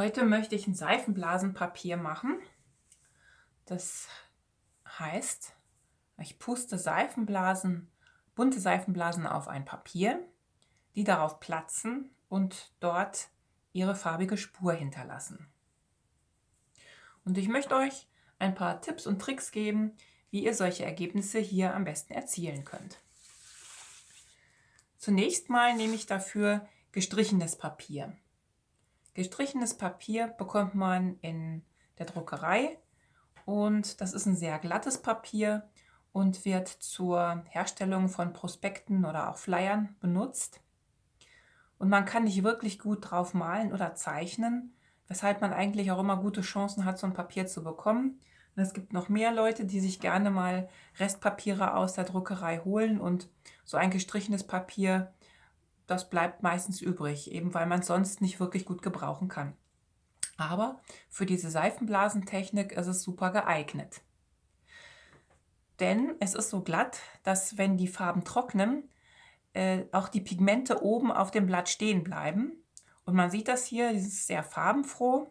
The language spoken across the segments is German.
Heute möchte ich ein Seifenblasenpapier machen. Das heißt, ich puste Seifenblasen, bunte Seifenblasen auf ein Papier, die darauf platzen und dort ihre farbige Spur hinterlassen. Und ich möchte euch ein paar Tipps und Tricks geben, wie ihr solche Ergebnisse hier am besten erzielen könnt. Zunächst mal nehme ich dafür gestrichenes Papier. Gestrichenes Papier bekommt man in der Druckerei und das ist ein sehr glattes Papier und wird zur Herstellung von Prospekten oder auch Flyern benutzt. Und man kann nicht wirklich gut drauf malen oder zeichnen, weshalb man eigentlich auch immer gute Chancen hat, so ein Papier zu bekommen. Und es gibt noch mehr Leute, die sich gerne mal Restpapiere aus der Druckerei holen und so ein gestrichenes Papier das bleibt meistens übrig, eben weil man es sonst nicht wirklich gut gebrauchen kann. Aber für diese Seifenblasentechnik ist es super geeignet. Denn es ist so glatt, dass wenn die Farben trocknen, äh, auch die Pigmente oben auf dem Blatt stehen bleiben. Und man sieht das hier, das ist sehr farbenfroh.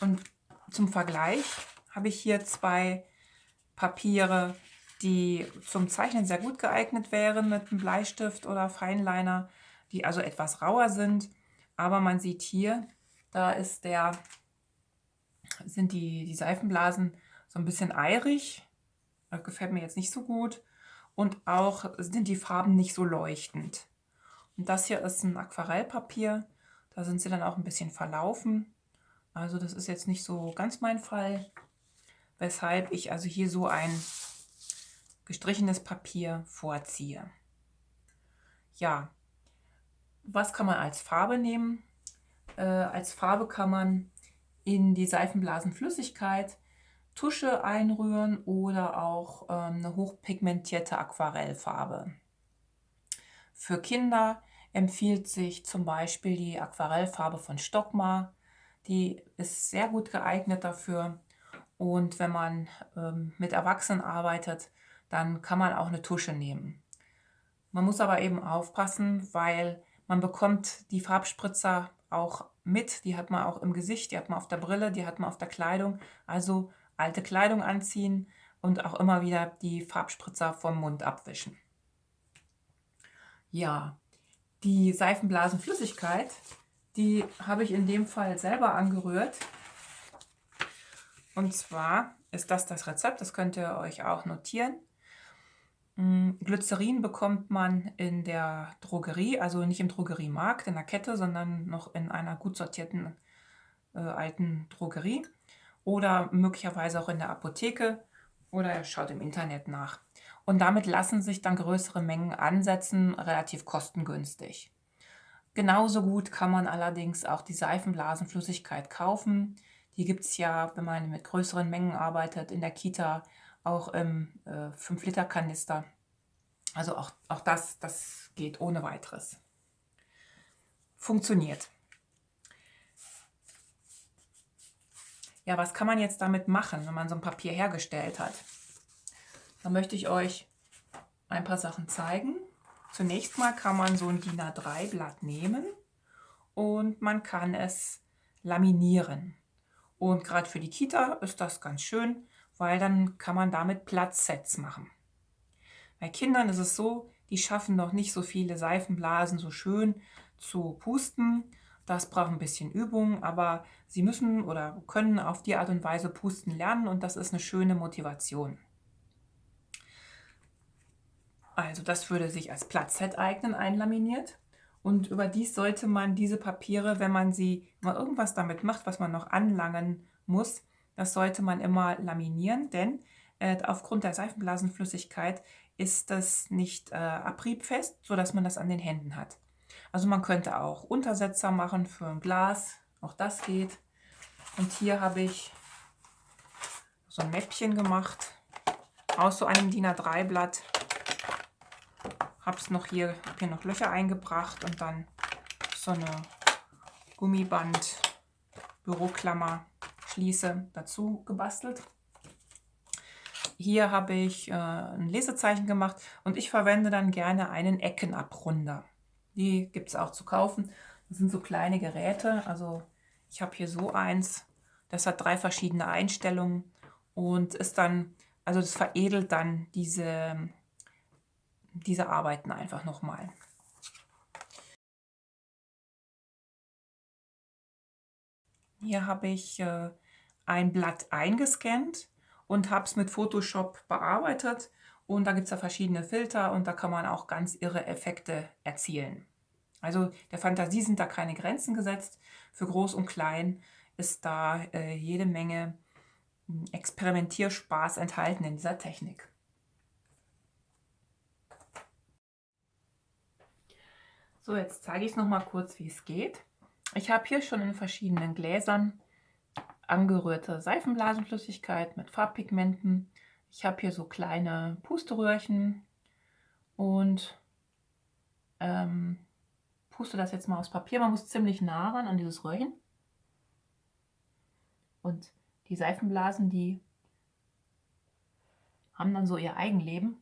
Und zum Vergleich habe ich hier zwei Papiere, die zum Zeichnen sehr gut geeignet wären mit einem Bleistift oder Feinliner, die also etwas rauer sind. Aber man sieht hier, da ist der, sind die, die Seifenblasen so ein bisschen eirig. Das gefällt mir jetzt nicht so gut. Und auch sind die Farben nicht so leuchtend. Und das hier ist ein Aquarellpapier. Da sind sie dann auch ein bisschen verlaufen. Also das ist jetzt nicht so ganz mein Fall. Weshalb ich also hier so ein gestrichenes Papier vorziehe. Ja, was kann man als Farbe nehmen? Äh, als Farbe kann man in die Seifenblasenflüssigkeit Tusche einrühren oder auch ähm, eine hochpigmentierte Aquarellfarbe. Für Kinder empfiehlt sich zum Beispiel die Aquarellfarbe von Stockmar. Die ist sehr gut geeignet dafür. Und wenn man ähm, mit Erwachsenen arbeitet, dann kann man auch eine Tusche nehmen. Man muss aber eben aufpassen, weil man bekommt die Farbspritzer auch mit. Die hat man auch im Gesicht, die hat man auf der Brille, die hat man auf der Kleidung. Also alte Kleidung anziehen und auch immer wieder die Farbspritzer vom Mund abwischen. Ja, die Seifenblasenflüssigkeit, die habe ich in dem Fall selber angerührt. Und zwar ist das das Rezept, das könnt ihr euch auch notieren. Hm, Glycerin bekommt man in der Drogerie, also nicht im Drogeriemarkt, in der Kette, sondern noch in einer gut sortierten äh, alten Drogerie oder möglicherweise auch in der Apotheke oder schaut im Internet nach. Und damit lassen sich dann größere Mengen ansetzen, relativ kostengünstig. Genauso gut kann man allerdings auch die Seifenblasenflüssigkeit kaufen. Die gibt es ja, wenn man mit größeren Mengen arbeitet, in der Kita auch im äh, 5-Liter-Kanister. Also auch, auch das, das geht ohne weiteres. Funktioniert. Ja, was kann man jetzt damit machen, wenn man so ein Papier hergestellt hat? Da möchte ich euch ein paar Sachen zeigen. Zunächst mal kann man so ein DIN A3 Blatt nehmen und man kann es laminieren. Und gerade für die Kita ist das ganz schön, weil dann kann man damit Platzsets machen. Bei Kindern ist es so, die schaffen noch nicht so viele Seifenblasen so schön zu pusten. Das braucht ein bisschen Übung, aber sie müssen oder können auf die Art und Weise pusten lernen und das ist eine schöne Motivation. Also das würde sich als Platzset eignen, einlaminiert. Und überdies sollte man diese Papiere, wenn man sie mal irgendwas damit macht, was man noch anlangen muss, das sollte man immer laminieren, denn äh, aufgrund der Seifenblasenflüssigkeit ist das nicht äh, abriebfest, sodass man das an den Händen hat. Also man könnte auch Untersetzer machen für ein Glas, auch das geht. Und hier habe ich so ein Mäppchen gemacht aus so einem DIN A3 Blatt. Habe es noch hier, hier noch Löcher eingebracht und dann so eine Gummiband Büroklammer Schließe dazu gebastelt. Hier habe ich äh, ein Lesezeichen gemacht und ich verwende dann gerne einen Eckenabrunder. Die gibt es auch zu kaufen. Das sind so kleine Geräte. Also ich habe hier so eins. Das hat drei verschiedene Einstellungen und ist dann, also das veredelt dann diese, diese Arbeiten einfach nochmal. Hier habe ich äh, ein Blatt eingescannt und habe es mit Photoshop bearbeitet. Und da gibt es ja verschiedene Filter und da kann man auch ganz irre Effekte erzielen. Also der Fantasie sind da keine Grenzen gesetzt. Für groß und klein ist da äh, jede Menge hm, Experimentierspaß enthalten in dieser Technik. So, jetzt zeige ich es noch mal kurz, wie es geht. Ich habe hier schon in verschiedenen Gläsern angerührte Seifenblasenflüssigkeit mit Farbpigmenten. Ich habe hier so kleine Pusteröhrchen und ähm, puste das jetzt mal aufs Papier. Man muss ziemlich nah ran an dieses Röhrchen. Und die Seifenblasen, die haben dann so ihr Eigenleben.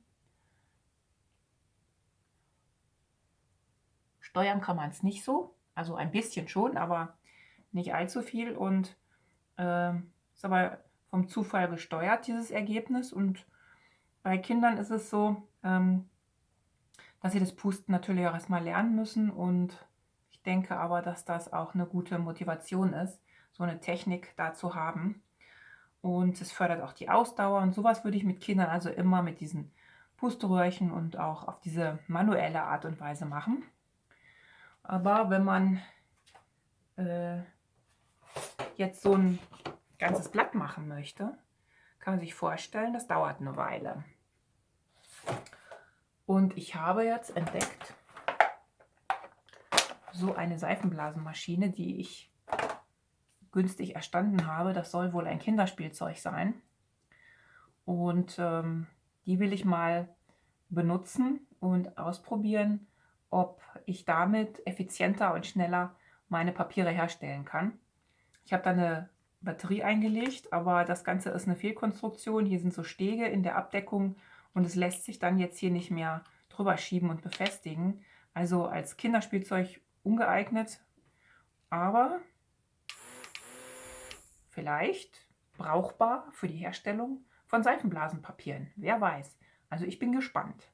Steuern kann man es nicht so, also ein bisschen schon, aber nicht allzu viel. Und äh, ist aber vom Zufall gesteuert, dieses Ergebnis. Und bei Kindern ist es so, ähm, dass sie das Pusten natürlich auch erstmal lernen müssen. Und ich denke aber, dass das auch eine gute Motivation ist, so eine Technik da zu haben. Und es fördert auch die Ausdauer. Und sowas würde ich mit Kindern also immer mit diesen Pusteröhrchen und auch auf diese manuelle Art und Weise machen. Aber wenn man äh, jetzt so ein ganzes Blatt machen möchte, kann man sich vorstellen, das dauert eine Weile. Und ich habe jetzt entdeckt, so eine Seifenblasenmaschine, die ich günstig erstanden habe. Das soll wohl ein Kinderspielzeug sein. Und ähm, die will ich mal benutzen und ausprobieren, ob ich damit effizienter und schneller meine Papiere herstellen kann. Ich habe da eine Batterie eingelegt, aber das Ganze ist eine Fehlkonstruktion. Hier sind so Stege in der Abdeckung und es lässt sich dann jetzt hier nicht mehr drüber schieben und befestigen. Also als Kinderspielzeug ungeeignet, aber vielleicht brauchbar für die Herstellung von Seifenblasenpapieren. Wer weiß. Also ich bin gespannt.